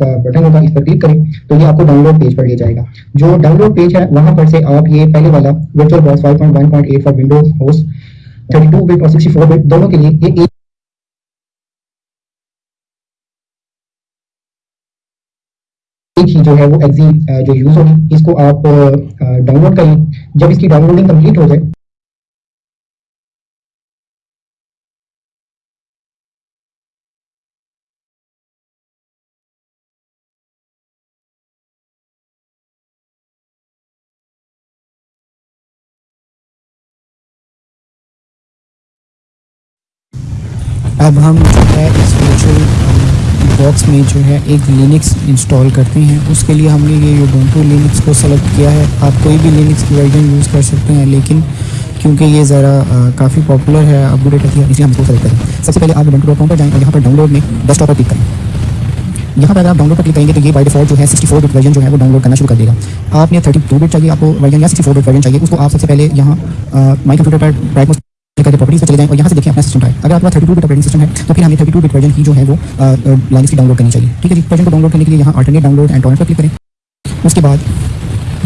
Button होगा इस पर क्लिक करें तो ये आपको डाउनलोड पेज पर ले जाएगा। जो डाउनलोड पेज है, वहाँ पर से आप ये पहले वाला virtual box 5.1.8 for Windows host 32 bit और 64 बिट दोनों के लिए ये एक एक ही जो है वो एग्जी जो यूज़ होगी, इसको आप डाउनलोड करें। जब इसकी डाउनलोडिंग कंप्लीट हो जाए अब हम जो है इस वर्चुअल बॉक्स में जो है एक लिनक्स इंस्टॉल करते हैं। उसके लिए हमने ये यूबंटू लिनक्स को सेलेक्ट किया है। आप कोई भी लिनक्स की वर्जन यूज़ कर सकते हैं, लेकिन क्योंकि ये ज़रा काफ़ी पॉपुलर है अपडेट है, इसलिए हम इसको सेलेक्ट करें। सबसे पहले आप यूबंटू डॉट पर जाएँ यहाँ पर डाउनलोड में डेस्कटॉप पर क्लिक करें। यहाँ पर अगर आप डाउनलोड पर क्लिक करेंगे तो ये बाय डिफ़ॉल्ट जो है 64 बिट वर्जन जो है वो डाउनलोड करना शुरू कर देगा। आपने 32 बिट चाहिए, आपको वर्जन या 64 बिट वर्जन चाहिए, उसको आप सबसे पहले यहाँ माई कंप्यूटर पर करके प्रॉपर्टीज़ पर चले जाएँ और यहाँ से देखिए अपना सिस्टम टाइप अगर आपका thirty two bit operating system है तो फिर हमें थर्टी टू बिट वर्जन की जो है वो लाइन्स की डाउनलोड करनी चाहिए। ठीक है जी? वर्जन को डाउनलोड करने के लिए यहाँ अल्टरनेट डाउनलोड एंड टॉरेंट पर क्लिक करें। उसके बाद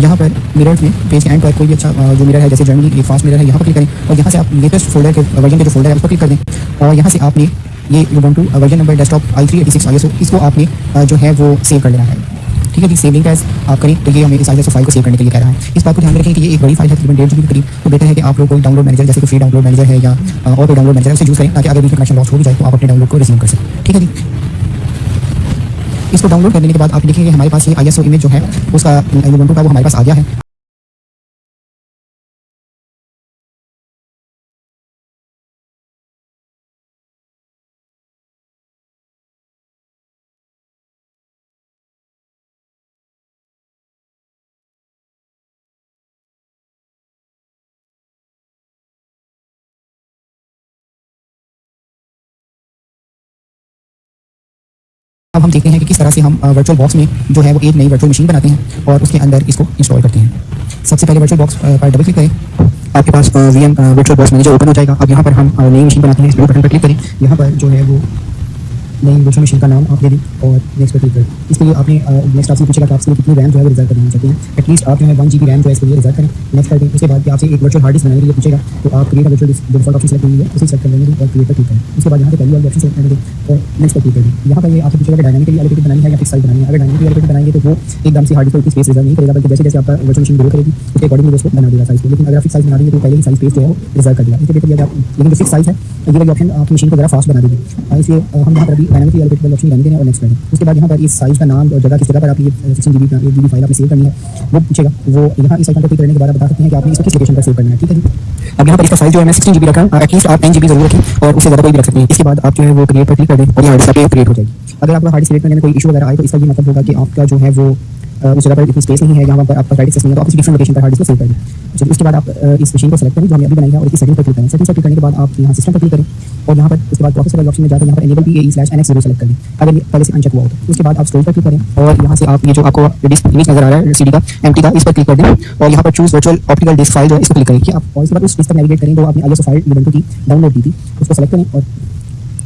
यहाँ पर मिरर में पेज एंड पर कोई भी अच्छा जो मिरर है, जैसे जर्मनी एक फास्ट मिरर है, यहाँ पर क्लिक करें। और यहाँ से आप लेटेस्ट फोल्डर के वर्जन के जो फोल्डर है, उस पर क्लिक कर दें। और यहाँ से आपने ये two version number desktop I three eighty six I इसको आपने जो है वो सेव कर लेना है। ठीक है सेविंग एज आप करें। तो ये हमें आई फ़ाइल को सेव करने के लिए कह रहा है। इस बात को ध्यान रखें कि ये एक बड़ी फ़ाइल है, तकरीबन डेढ़ जी करीब। तो बेटर है कि आप लोग कोई डाउनलोड मैनेजर जैसे कि फ्री डाउनलोड मैनेजर है या और कोई डाउनलोड मैनेजर उसे यूज़ करें, ताकि अगर बीच में कनेक्शन लॉस हो जाए तो आप अपने डाउनलोड को रिज्यूम कर सकते ठीक है जी? इसको डाउनलोड करने के बाद आप देखेंगे हमारे पास ये आई एस ओ इमेज जो है, उसका का वो हमारे पास आ गया है। अब हम देखते हैं कि किस तरह से हम वर्चुअल बॉक्स में जो है वो एक नई वर्चुअल मशीन बनाते हैं और उसके अंदर इसको इंस्टॉल करते हैं। सबसे पहले वर्चुअल बॉक्स पर डबल क्लिक करें। आपके पास V M virtual box manager open हो जाएगा। अब यहाँ पर हम नई मशीन बनाते हैं। बटन पर क्लिक करें। यहाँ पर जो है वो नई वर्चुअल मशीन का नाम आप दे दें और नेक्स्ट पर क्लिक करें इसके लिए आपने नेक्स्ट आपसे पूछेगा कि आपसे कितनी रैम जो है रिज़र्व करना चाहते हैं। एटलीस्ट आप जो है वन जी रैम जो है इसके लिए रिज़र्व करें। नेक्स्ट कर दें उसके बाद आपसे एक वर्चुअल हार्ड डिस्क बनाने के लिए पूछेगा। तो आप create virtual default option select करेंगे, उसे सेलेक्ट कर लेंगे और क्रिएट पर क्लिक करें। उसके बाद यहाँ पे पहली वाली ऑप्शन सेलेक्ट करेंगे और नेक्स्ट पर क्लिक करें यहाँ पर ये आपसे पूछेगा कि डायनामिकली एलोकेटेड बनानी है या फिक्स साइज़ बनानी है। अगर डायनामिकली एलोकेटेड बनाएँगे तो वो एकदम से हार्ड डिस्क की स्पेस रिज़र्व नहीं करेगा, बल्कि जैसे जैसे आपका वर्चुअल मशीन ग्रो करेगी, उसके अकॉर्डिंग उसको बना देगा साइज़ लेकिन अगर फिक्स साइज़ बना देंगे तो पहले ही साइज़ स्पेस जो है रिज़र्व कर देगा। इसके बेहतर आप लेकिन फिक्स साइज़ है, ये वाली ऑप्शन आपकी मशीन को जरा फास्ट बना देगी इसलिए हम यहाँ पर अभी डायनामिकली एलोकेटेड ऑप्शन रहने दें और नेक्स्ट करें उसके बाद यहाँ पर इस साइज़ का नाम और जगह किस जगह पर आप ये sixteen G B G file आपने सेव करनी है। वो पूछेगा, वो यहाँ इस आइकन पर क्लिक करने के बाद बता सकते हैं कि आपने इसको किस लोकेशन पर सेव करना है, ठीक है जी? अब यहाँ पर इसका साइज़ जो है, मैं सिक्सटीन जी रखा एटलीस्ट आप टेन जी ज़रूर रखें और उससे ज़्यादा कोई भी रख सकते हैं। इसके बाद आप जो है वो क्रिएट पर क्लिक कर दें और यहाँ डिस्क क्रिएट हो जाएगी। अगर आपका हार्ड क्रिएट करने में कोई इशू वगैरह आए तो इसका ये मतलब होगा कि आपका जो है वो उस जगह पर इतनी स्पेस नहीं है जहाँ पर आपका राइट नहीं है तो आप किसी डिफरेंट लोकेशन पर हार्ड डिस्क सेव करें चलिए उसके बाद आप इस मशीन को सेलेक्ट करें, जो हमने अभी बनाई है, और इसकी सेटिंग पर क्लिक करें। सेटिंग पर क्लिक करने के बाद आप यहाँ सिस्टम पर क्लिक करें, और यहाँ पर उसके बाद प्रोसेसर ऑप्शन में जाकर यहाँ पर enable P A slash N X select करें अगर पहले से अनचेक हुआ हो। तो उसके बाद आप स्टोर पर क्लिक करें, और यहाँ से आप, ये जो आपको डिस्क इमेज नज़र आ रहा है सी का एम का, इस पर क्लिक कर दें, और यहाँ पर choose virtual optical disk file जो है इसको क्लिक करें। कि आप और इसके बाद उस डिस्क पर नेविगेट करें, जो आपने आई फ़ाइल इवेंट की डाउनलोड की थी, उसको सेलेक्ट करें, और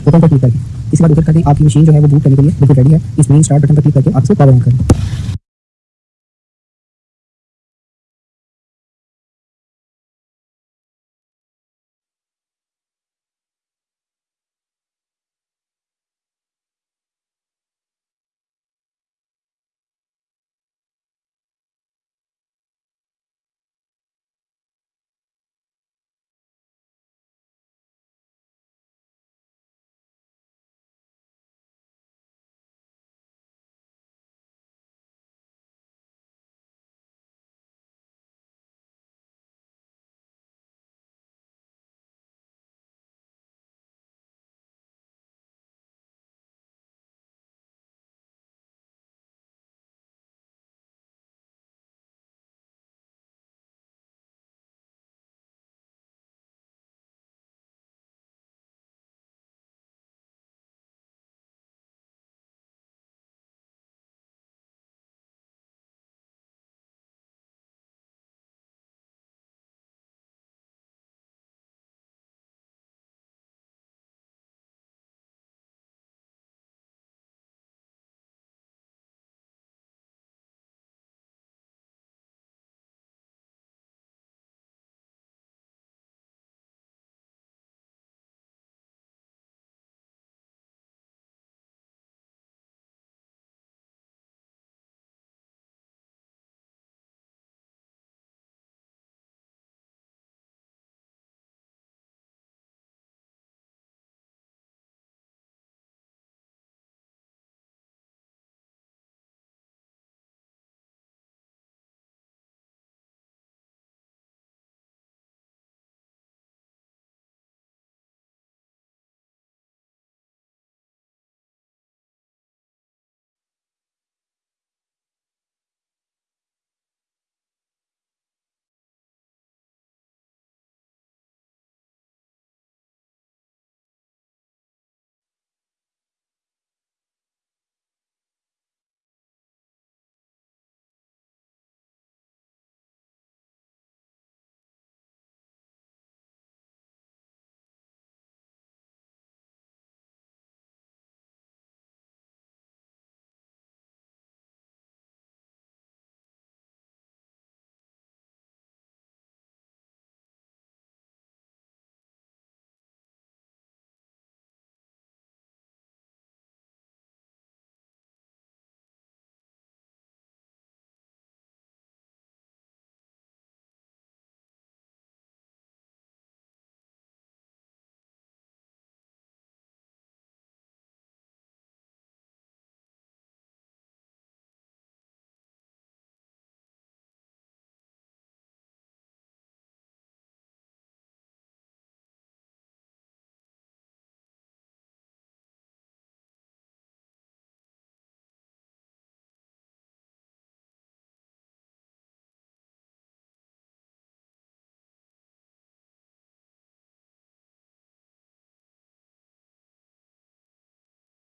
ओपन पर क्लिक करें इसके बाद ऊपर करें आपकी मशीन जो है, वो बूट करने के लिए बिल्कुल रेडी है। इस मेन स्टार्ट बटन पर क्लिक करके आप इसको पावर ऑन करें।